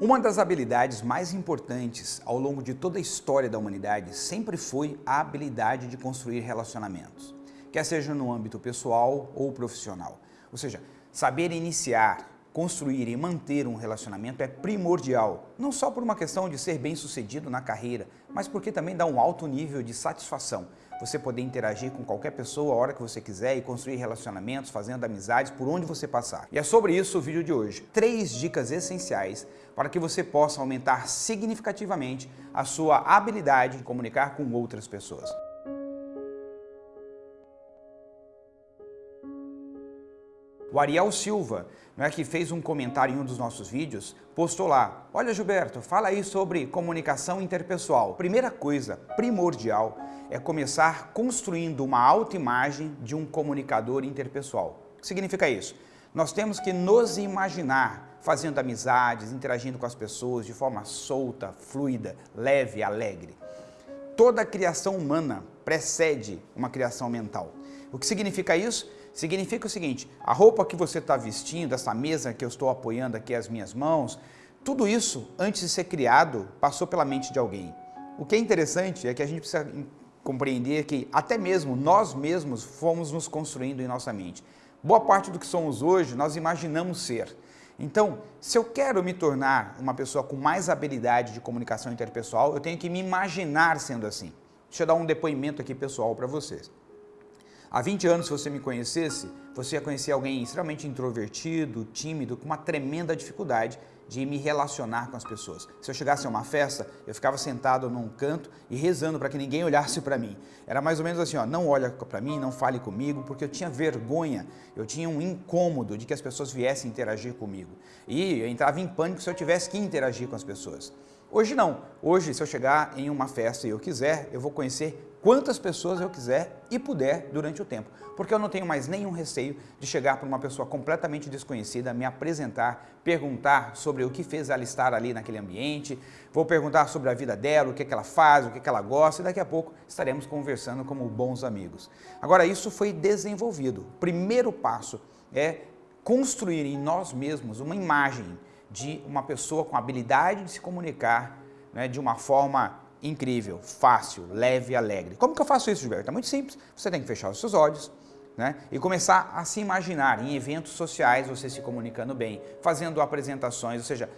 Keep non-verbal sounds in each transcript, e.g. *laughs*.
Uma das habilidades mais importantes ao longo de toda a história da humanidade sempre foi a habilidade de construir relacionamentos, quer seja no âmbito pessoal ou profissional. Ou seja, saber iniciar, construir e manter um relacionamento é primordial, não só por uma questão de ser bem sucedido na carreira, mas porque também dá um alto nível de satisfação, você poder interagir com qualquer pessoa a hora que você quiser e construir relacionamentos, fazendo amizades por onde você passar. E é sobre isso o vídeo de hoje. Três dicas essenciais para que você possa aumentar significativamente a sua habilidade de comunicar com outras pessoas. O Ariel Silva, não é, que fez um comentário em um dos nossos vídeos, postou lá, olha Gilberto, fala aí sobre comunicação interpessoal. Primeira coisa primordial é começar construindo uma autoimagem de um comunicador interpessoal. O que significa isso? Nós temos que nos imaginar fazendo amizades, interagindo com as pessoas de forma solta, fluida, leve, alegre. Toda criação humana precede uma criação mental. O que significa isso? Significa o seguinte, a roupa que você está vestindo, essa mesa que eu estou apoiando aqui as minhas mãos, tudo isso, antes de ser criado, passou pela mente de alguém. O que é interessante é que a gente precisa compreender que até mesmo nós mesmos fomos nos construindo em nossa mente. Boa parte do que somos hoje, nós imaginamos ser. Então, se eu quero me tornar uma pessoa com mais habilidade de comunicação interpessoal, eu tenho que me imaginar sendo assim. Deixa eu dar um depoimento aqui pessoal para vocês. Há 20 anos, se você me conhecesse, você ia conhecer alguém extremamente introvertido, tímido, com uma tremenda dificuldade de me relacionar com as pessoas. Se eu chegasse a uma festa, eu ficava sentado num canto e rezando para que ninguém olhasse para mim. Era mais ou menos assim, ó, não olha para mim, não fale comigo, porque eu tinha vergonha, eu tinha um incômodo de que as pessoas viessem interagir comigo. E eu entrava em pânico se eu tivesse que interagir com as pessoas. Hoje não. Hoje, se eu chegar em uma festa e eu quiser, eu vou conhecer quantas pessoas eu quiser e puder durante o tempo, porque eu não tenho mais nenhum receio de chegar para uma pessoa completamente desconhecida, me apresentar, perguntar sobre o que fez ela estar ali naquele ambiente, vou perguntar sobre a vida dela, o que, é que ela faz, o que, é que ela gosta e daqui a pouco estaremos conversando como bons amigos. Agora, isso foi desenvolvido. O primeiro passo é construir em nós mesmos uma imagem de uma pessoa com habilidade de se comunicar né, de uma forma incrível, fácil, leve e alegre. Como que eu faço isso, Gilberto? É muito simples. Você tem que fechar os seus olhos né? e começar a se imaginar em eventos sociais, você se comunicando bem, fazendo apresentações, ou seja,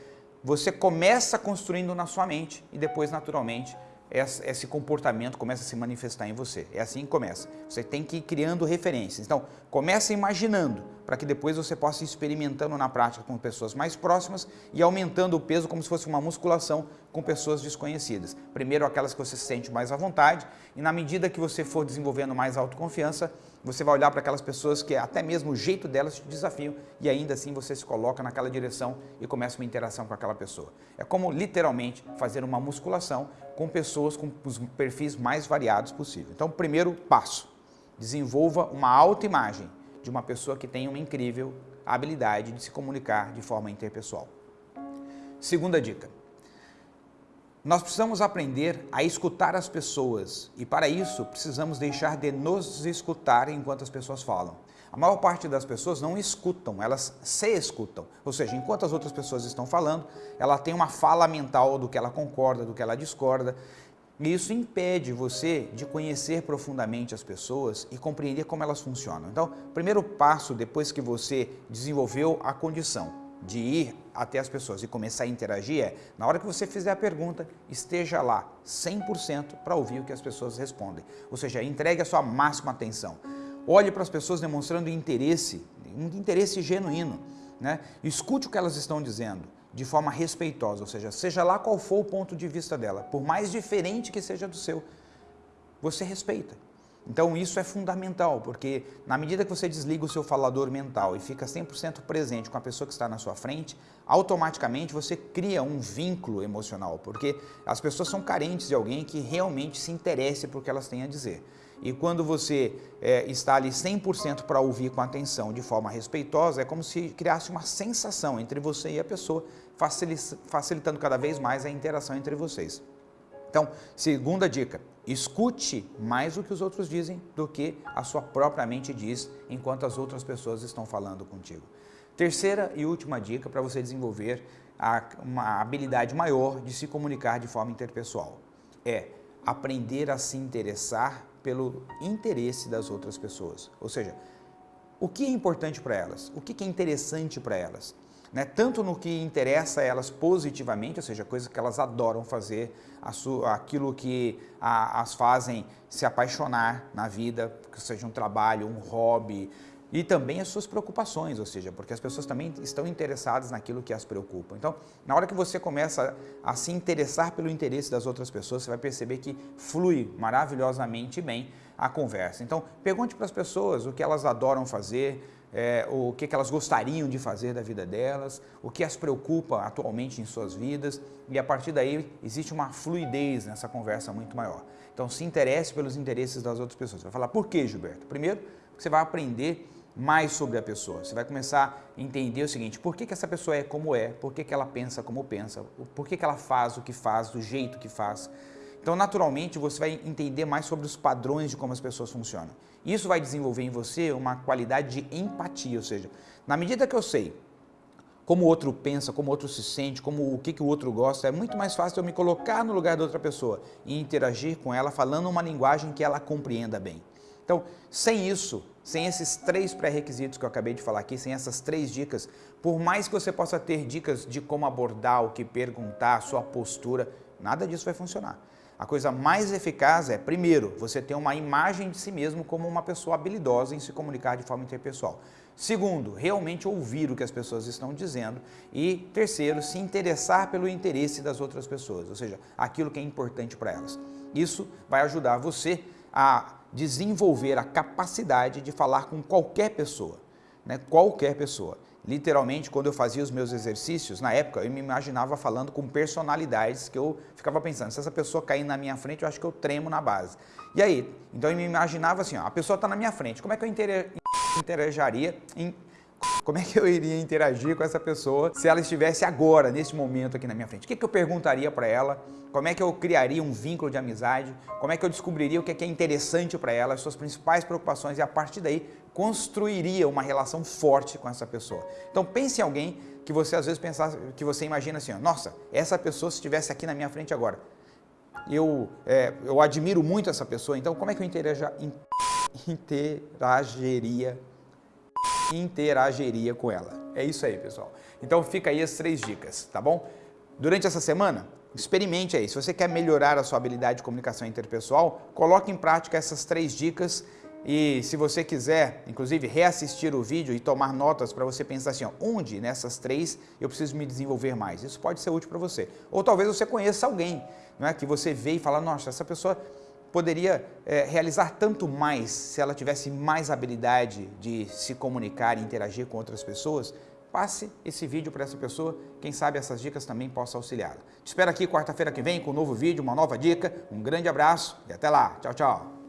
você começa construindo na sua mente e depois, naturalmente, esse comportamento começa a se manifestar em você. É assim que começa. Você tem que ir criando referências. Então, começa imaginando, para que depois você possa ir experimentando na prática com pessoas mais próximas e aumentando o peso como se fosse uma musculação com pessoas desconhecidas. Primeiro aquelas que você se sente mais à vontade e na medida que você for desenvolvendo mais autoconfiança, você vai olhar para aquelas pessoas que até mesmo o jeito delas te desafiam e ainda assim você se coloca naquela direção e começa uma interação com aquela pessoa. É como literalmente fazer uma musculação com pessoas com os perfis mais variados possível. Então, primeiro passo, desenvolva uma autoimagem de uma pessoa que tem uma incrível habilidade de se comunicar de forma interpessoal. Segunda dica, nós precisamos aprender a escutar as pessoas e para isso precisamos deixar de nos escutar enquanto as pessoas falam. A maior parte das pessoas não escutam, elas se escutam. Ou seja, enquanto as outras pessoas estão falando, ela tem uma fala mental do que ela concorda, do que ela discorda. E isso impede você de conhecer profundamente as pessoas e compreender como elas funcionam. Então, primeiro passo depois que você desenvolveu a condição de ir até as pessoas e começar a interagir é, na hora que você fizer a pergunta, esteja lá 100% para ouvir o que as pessoas respondem. Ou seja, entregue a sua máxima atenção. Olhe para as pessoas demonstrando interesse, um interesse genuíno. Né? Escute o que elas estão dizendo de forma respeitosa, ou seja, seja lá qual for o ponto de vista dela, por mais diferente que seja do seu, você respeita. Então isso é fundamental, porque na medida que você desliga o seu falador mental e fica 100% presente com a pessoa que está na sua frente, automaticamente você cria um vínculo emocional, porque as pessoas são carentes de alguém que realmente se interesse por que elas têm a dizer. E quando você é, está ali 100% para ouvir com atenção, de forma respeitosa, é como se criasse uma sensação entre você e a pessoa, facilitando cada vez mais a interação entre vocês. Então, segunda dica, escute mais o que os outros dizem do que a sua própria mente diz enquanto as outras pessoas estão falando contigo. Terceira e última dica para você desenvolver a, uma habilidade maior de se comunicar de forma interpessoal. É aprender a se interessar pelo interesse das outras pessoas. Ou seja, o que é importante para elas? O que é interessante para elas? Né? Tanto no que interessa elas positivamente, ou seja, coisas que elas adoram fazer, aquilo que a, as fazem se apaixonar na vida, que seja um trabalho, um hobby, e também as suas preocupações, ou seja, porque as pessoas também estão interessadas naquilo que as preocupa. Então, na hora que você começa a se interessar pelo interesse das outras pessoas, você vai perceber que flui maravilhosamente bem a conversa. Então, pergunte para as pessoas o que elas adoram fazer, é, o que, que elas gostariam de fazer da vida delas, o que as preocupa atualmente em suas vidas, e a partir daí existe uma fluidez nessa conversa muito maior. Então, se interesse pelos interesses das outras pessoas. Você vai falar, por que, Gilberto? Primeiro, você vai aprender mais sobre a pessoa. Você vai começar a entender o seguinte, por que, que essa pessoa é como é, por que, que ela pensa como pensa, por que, que ela faz o que faz, do jeito que faz. Então, naturalmente, você vai entender mais sobre os padrões de como as pessoas funcionam. Isso vai desenvolver em você uma qualidade de empatia, ou seja, na medida que eu sei como o outro pensa, como o outro se sente, como o que, que o outro gosta, é muito mais fácil eu me colocar no lugar da outra pessoa e interagir com ela falando uma linguagem que ela compreenda bem. Então, sem isso, sem esses três pré-requisitos que eu acabei de falar aqui, sem essas três dicas, por mais que você possa ter dicas de como abordar, o que perguntar, sua postura, nada disso vai funcionar. A coisa mais eficaz é, primeiro, você ter uma imagem de si mesmo como uma pessoa habilidosa em se comunicar de forma interpessoal. Segundo, realmente ouvir o que as pessoas estão dizendo. E terceiro, se interessar pelo interesse das outras pessoas, ou seja, aquilo que é importante para elas. Isso vai ajudar você a desenvolver a capacidade de falar com qualquer pessoa, né? qualquer pessoa. Literalmente, quando eu fazia os meus exercícios, na época, eu me imaginava falando com personalidades que eu ficava pensando, se essa pessoa cair na minha frente, eu acho que eu tremo na base. E aí? Então eu me imaginava assim, ó, a pessoa está na minha frente, como é que eu interagiria como é que eu iria interagir com essa pessoa se ela estivesse agora, nesse momento aqui na minha frente? O que, que eu perguntaria para ela? Como é que eu criaria um vínculo de amizade? Como é que eu descobriria o que é, que é interessante para ela, as suas principais preocupações e a partir daí construiria uma relação forte com essa pessoa. Então pense em alguém que você às vezes pensar, que você imagina assim, nossa, essa pessoa se estivesse aqui na minha frente agora, eu, é, eu admiro muito essa pessoa, então como é que eu *laughs* interagiria interagiria com ela. É isso aí, pessoal. Então fica aí as três dicas, tá bom? Durante essa semana, experimente aí. Se você quer melhorar a sua habilidade de comunicação interpessoal, coloque em prática essas três dicas e se você quiser, inclusive, reassistir o vídeo e tomar notas para você pensar assim, ó, onde nessas três eu preciso me desenvolver mais? Isso pode ser útil para você. Ou talvez você conheça alguém não é, que você vê e fala, nossa, essa pessoa poderia é, realizar tanto mais se ela tivesse mais habilidade de se comunicar e interagir com outras pessoas, passe esse vídeo para essa pessoa, quem sabe essas dicas também possam auxiliá-la. Te espero aqui quarta-feira que vem com um novo vídeo, uma nova dica, um grande abraço e até lá. Tchau, tchau.